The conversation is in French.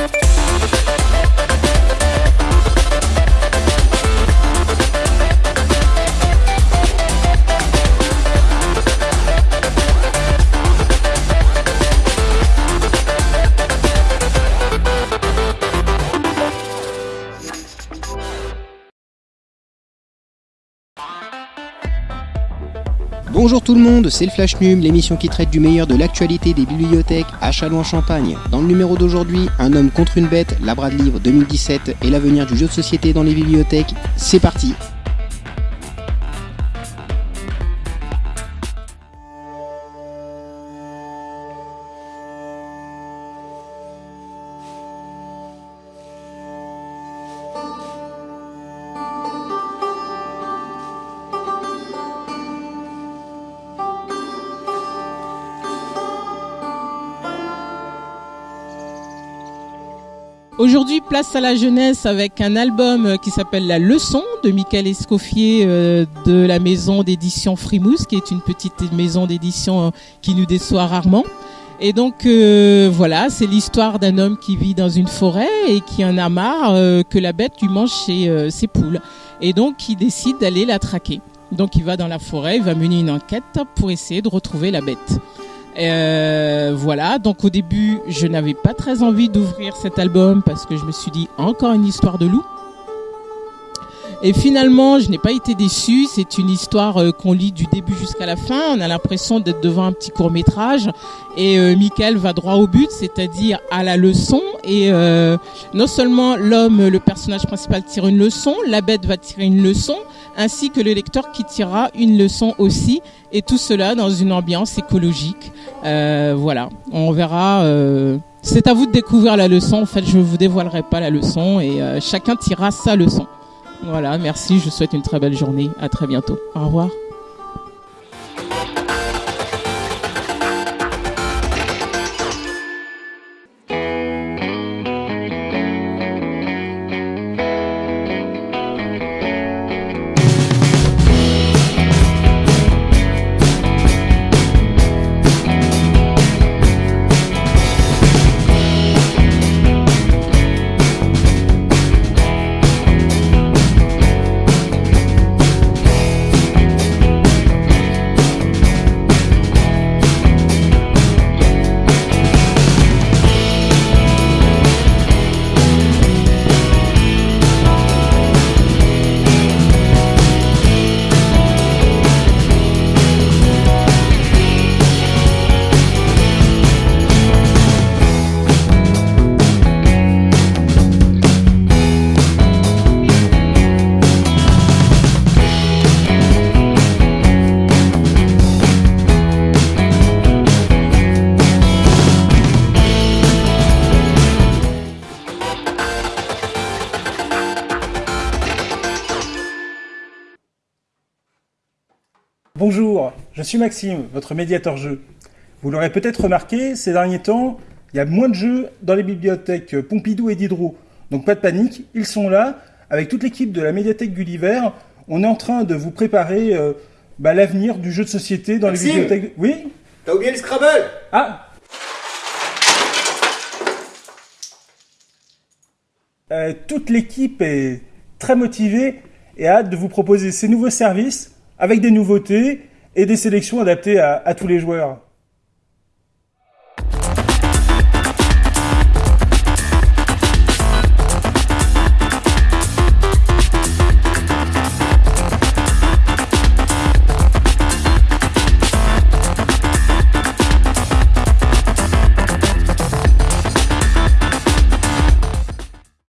Thank Bonjour tout le monde, c'est le Flash Num, l'émission qui traite du meilleur de l'actualité des bibliothèques à Châlons-en-Champagne. Dans le numéro d'aujourd'hui, un homme contre une bête, la de livre 2017 et l'avenir du jeu de société dans les bibliothèques. C'est parti Aujourd'hui, place à la jeunesse avec un album qui s'appelle La Leçon de Michael Escoffier euh, de la maison d'édition Frimousse, qui est une petite maison d'édition euh, qui nous déçoit rarement. Et donc euh, voilà, c'est l'histoire d'un homme qui vit dans une forêt et qui en a marre que la bête lui mange ses poules. Et donc il décide d'aller la traquer. Donc il va dans la forêt, il va mener une enquête pour essayer de retrouver la bête. Euh, voilà, donc au début, je n'avais pas très envie d'ouvrir cet album parce que je me suis dit encore une histoire de loup. Et finalement, je n'ai pas été déçue. C'est une histoire euh, qu'on lit du début jusqu'à la fin. On a l'impression d'être devant un petit court métrage. Et euh, Michael va droit au but, c'est-à-dire à la leçon. Et euh, non seulement l'homme, le personnage principal, tire une leçon, la bête va tirer une leçon, ainsi que le lecteur qui tirera une leçon aussi. Et tout cela dans une ambiance écologique. voilà, on verra. c'est à vous de découvrir la leçon. En fait, je ne vous dévoilerai pas la leçon et chacun tirera sa leçon. Voilà, merci, je souhaite une très belle journée. À très bientôt. Au revoir. Bonjour, je suis Maxime, votre médiateur jeu. Vous l'aurez peut-être remarqué, ces derniers temps, il y a moins de jeux dans les bibliothèques Pompidou et Diderot. Donc pas de panique, ils sont là. Avec toute l'équipe de la médiathèque Gulliver, on est en train de vous préparer euh, bah, l'avenir du jeu de société dans les bibliothèques. Oui T'as oublié le Scrabble? Ah euh, Toute l'équipe est très motivée et a hâte de vous proposer ces nouveaux services avec des nouveautés et des sélections adaptées à, tous les joueurs.